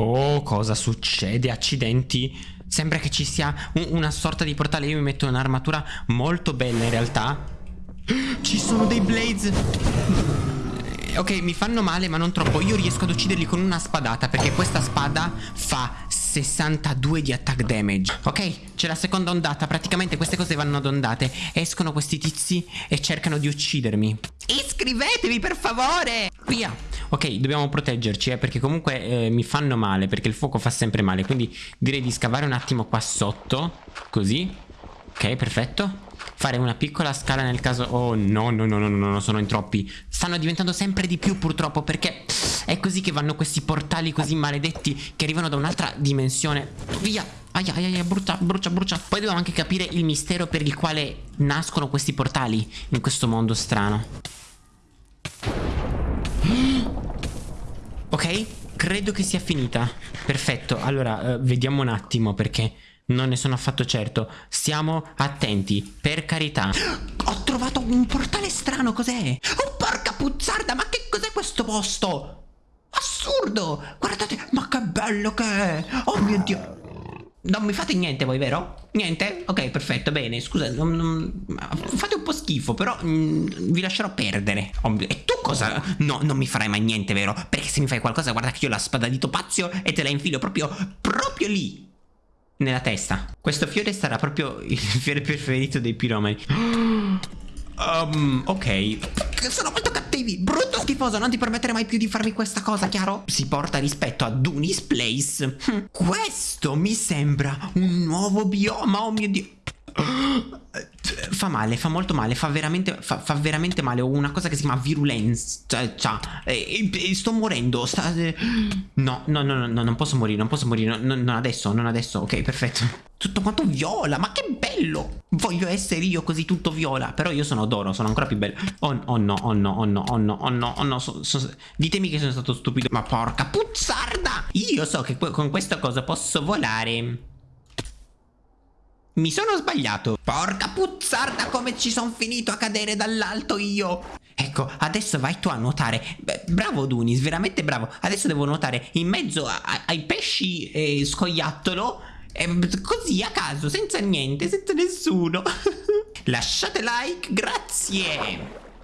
Oh, cosa succede? Accidenti. Sembra che ci sia un- una sorta di portale. Io mi metto un'armatura molto bella in realtà. Ci sono dei blades. Ok, mi fanno male, ma non troppo. Io riesco ad ucciderli con una spadata perché questa spada fa 62 di attack damage. Ok, c'è la seconda ondata. Praticamente queste cose vanno ad ondate. Escono questi tizi e cercano di uccidermi. Iscrivetevi per favore! Via! Ok, dobbiamo proteggerci, eh, perché comunque eh, mi fanno male, perché il fuoco fa sempre male. Quindi direi di scavare un attimo qua sotto. Così. Ok, perfetto. Fare una piccola scala nel caso... Oh no, no, no, no, no, no, sono in troppi. Stanno diventando sempre di più purtroppo, perché è così che vanno questi portali così maledetti che arrivano da un'altra dimensione. Via! Aia, aia, aia, brucia, brucia, brucia. Poi dobbiamo anche capire il mistero per il quale nascono questi portali in questo mondo strano. Ok, credo che sia finita. Perfetto, allora eh, vediamo un attimo perché non ne sono affatto certo. Stiamo attenti, per carità. Ho trovato un portale strano, cos'è? Oh, porca puzzarda, ma che cos'è questo posto? Assurdo! Guardate, ma che bello che è! Oh mio Dio! Non mi fate niente voi, vero? Niente? Ok, perfetto, bene, scusa, non, non, fate un po' schifo, però mm, vi lascerò perdere. E tu cosa? No, non mi farai mai niente, vero? Perché se mi fai qualcosa, guarda che io la spada di Topazio e te la infilo proprio, proprio lì. Nella testa. Questo fiore sarà proprio il fiore preferito dei piromani. Um, ok. Sono molto cattivi. Brutto schifoso. Non ti permettere mai più di farmi questa cosa, chiaro? Si porta rispetto a Dunis Place. Hm. Questo mi sembra un nuovo bioma. Oh mio dio. Fa male, fa molto male, fa veramente, fa, fa veramente male. Ho una cosa che si chiama virulenza. Cioè, cioè eh, eh, sto morendo. Sta. No, no, no, no, no, non posso morire, non posso morire. No, non adesso, non adesso. Ok, perfetto. Tutto quanto viola, ma che bello! Voglio essere io così tutto viola. Però io sono d'oro, sono ancora più bello. Oh, oh, no, oh no, oh no, oh no, oh no, oh no. So, so, ditemi che sono stato stupido. Ma porca puzzarda! Io so che con questa cosa posso volare. Mi sono sbagliato. Porca puzzarda come ci sono finito a cadere dall'alto io. Ecco, adesso vai tu a nuotare. Beh, bravo Dunis, veramente bravo. Adesso devo nuotare in mezzo a, a, ai pesci e scoiattolo. E, così a caso, senza niente, senza nessuno. Lasciate like, grazie.